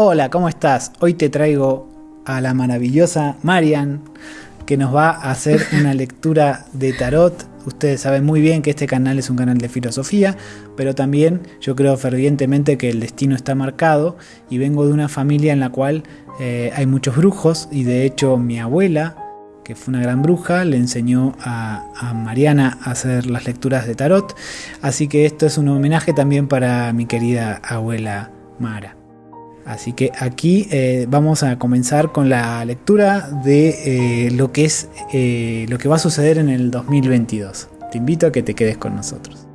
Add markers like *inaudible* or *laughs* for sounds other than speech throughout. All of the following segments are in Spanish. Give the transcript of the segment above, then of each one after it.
Hola, ¿cómo estás? Hoy te traigo a la maravillosa Marian que nos va a hacer *laughs* una lectura de tarot. Ustedes saben muy bien que este canal es un canal de filosofía, pero también yo creo fervientemente que el destino está marcado y vengo de una familia en la cual eh, hay muchos brujos y de hecho mi abuela, que fue una gran bruja, le enseñó a, a, Mariana a hacer las lecturas de tarot. Así que esto es un homenaje también para mi querida abuela Mara. Así que aquí eh, vamos a comenzar con la lectura de eh, lo que es eh, lo que va a suceder en el 2022. Te invito a que te quedes con nosotros.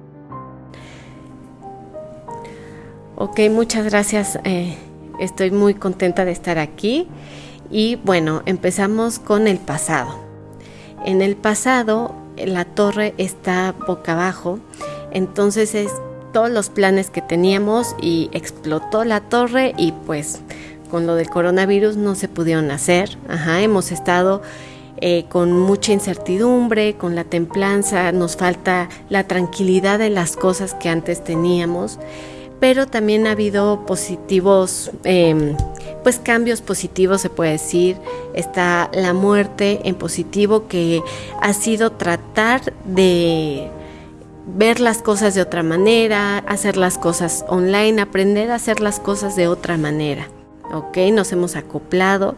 Ok, muchas gracias. estoy muy contenta de estar aquí. Y bueno, empezamos con el pasado. En el pasado la torre está boca abajo, entonces es todos los planes que teníamos y explotó la torre y pues con lo del coronavirus no se pudieron hacer. Ajá, hemos estado eh, con mucha incertidumbre, con la templanza, nos falta la tranquilidad de las cosas que antes teníamos, pero también ha habido positivos, em, pues cambios positivos se puede decir. Está la muerte en positivo que ha sido tratar de ver las cosas de otra manera, hacer las cosas online, aprender a hacer las cosas de otra manera. ¿ok? Nos hemos acoplado,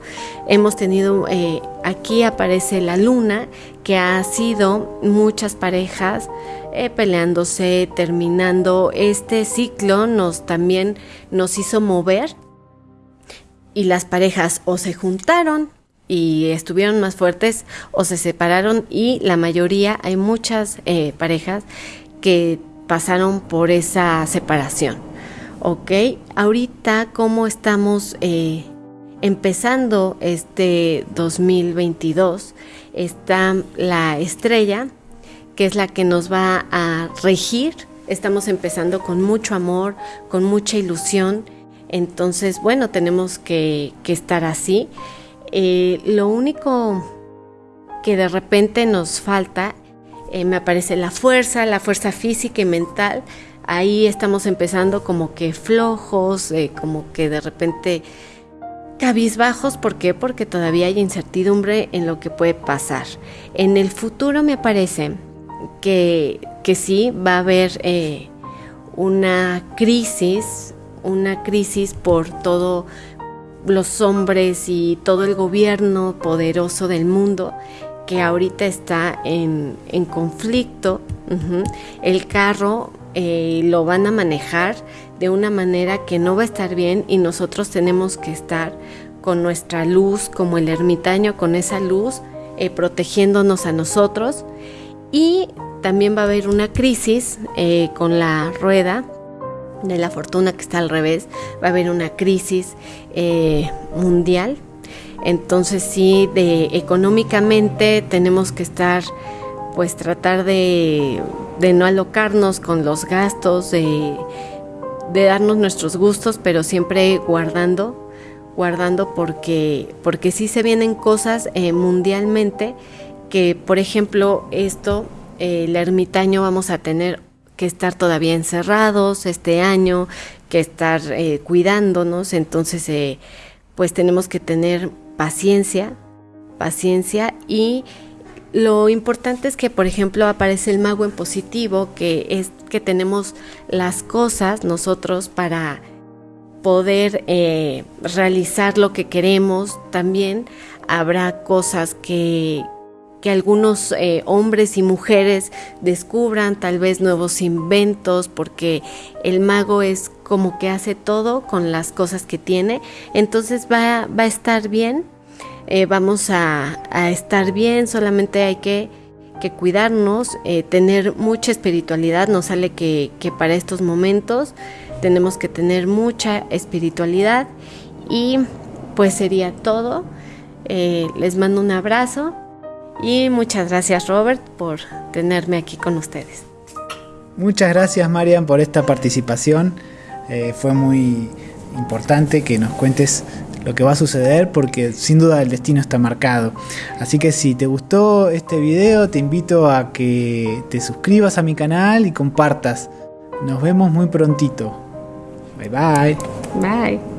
hemos tenido, eh, aquí aparece la luna, que ha sido muchas parejas eh, peleándose, terminando. Este ciclo nos también nos hizo mover y las parejas o se juntaron y estuvieron más fuertes o se separaron y la mayoría, hay muchas eh, parejas que pasaron por esa separación. ¿Ok? Ahorita, ¿cómo estamos eh, empezando este 2022? Está la estrella, que es la que nos va a regir. Estamos empezando con mucho amor, con mucha ilusión. Entonces, bueno, tenemos que, que estar así. Eh, lo único que de repente nos falta, eh, me aparece la fuerza, la fuerza física y mental. Ahí estamos empezando como que flojos, eh, como que de repente cabizbajos. ¿Por qué? Porque todavía hay incertidumbre en lo que puede pasar. En el futuro me parece que, que sí va a haber una crisis, una crisis por todo los hombres y todo el gobierno poderoso del mundo que ahorita está en, conflicto. El carro eh, lo van a manejar de una manera que no va a estar bien y nosotros tenemos que estar con nuestra luz, como el ermitaño, con esa luz, eh, protegiéndonos a nosotros. Y también va a haber una crisis eh, con la rueda de la fortuna que está al revés, va a haber una crisis eh, mundial. Entonces sí, de económicamente tenemos que estar, pues tratar de, no alocarnos con los gastos, de, darnos nuestros gustos, pero siempre guardando, guardando porque, porque sí se vienen cosas eh, mundialmente que, por ejemplo, esto, eh, el ermitaño vamos a tener que estar todavía encerrados este año, que estar eh, cuidándonos, entonces eh, pues tenemos que tener paciencia, paciencia. Y lo importante es que por ejemplo aparece el mago en positivo, que es que tenemos las cosas nosotros para poder eh, realizar lo que queremos, también habrá cosas que, que algunos eh, hombres y mujeres descubran tal vez nuevos inventos, porque el mago es como que hace todo con las cosas que tiene, entonces va, va a estar bien, eh, vamos a, estar bien, solamente hay que, que cuidarnos, eh, tener mucha espiritualidad, nos sale que, que para estos momentos tenemos que tener mucha espiritualidad. Y pues sería todo. les mando un abrazo y muchas gracias Robert por tenerme aquí con ustedes. Muchas gracias Marian por esta participación. Eh, fue muy importante que nos cuentes lo que va a suceder porque sin duda el destino está marcado. Así que si te gustó este video te invito a que te suscribas a mi canal y compartas. Nos vemos muy prontito. Bye bye. Bye.